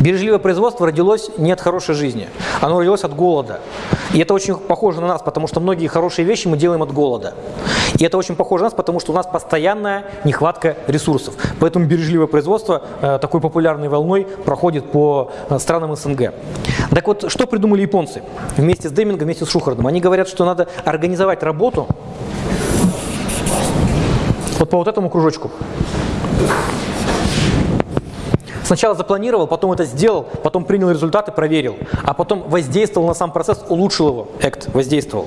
Бережливое производство родилось не от хорошей жизни, оно родилось от голода. И это очень похоже на нас, потому что многие хорошие вещи мы делаем от голода. И это очень похоже на нас, потому что у нас постоянная нехватка ресурсов. Поэтому бережливое производство э, такой популярной волной проходит по э, странам СНГ. Так вот, что придумали японцы вместе с Демингом, вместе с Шухардом? Они говорят, что надо организовать работу вот по вот этому кружочку. Сначала запланировал, потом это сделал, потом принял результаты, проверил, а потом воздействовал на сам процесс, улучшил его, экт воздействовал.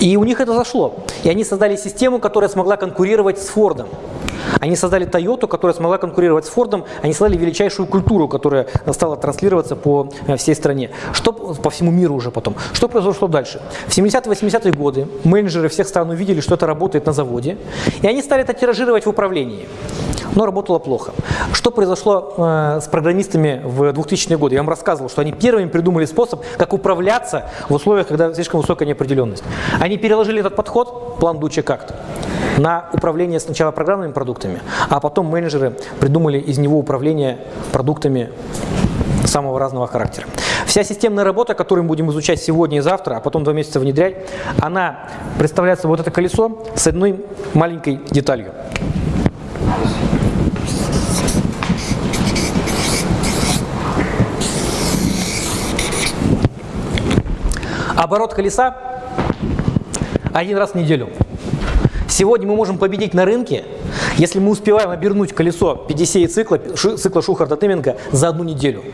И у них это зашло. И они создали систему, которая смогла конкурировать с Фордом. Они создали Toyota, которая смогла конкурировать с Фордом. Они создали величайшую культуру, которая стала транслироваться по э, всей стране. Что, по всему миру уже потом. Что произошло дальше? В 70-80-е годы менеджеры всех стран увидели, что это работает на заводе. И они стали это тиражировать в управлении но работало плохо. Что произошло э, с программистами в 2000-е годы? Я вам рассказывал, что они первыми придумали способ, как управляться в условиях, когда слишком высокая неопределенность. Они переложили этот подход, план Дуче как-то, на управление сначала программными продуктами, а потом менеджеры придумали из него управление продуктами самого разного характера. Вся системная работа, которую мы будем изучать сегодня и завтра, а потом два месяца внедрять, она представляет собой вот это колесо с одной маленькой деталью. Оборот колеса один раз в неделю. Сегодня мы можем победить на рынке, если мы успеваем обернуть колесо 50 цикла, цикла Шухарта Тыминга за одну неделю.